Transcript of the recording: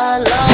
alone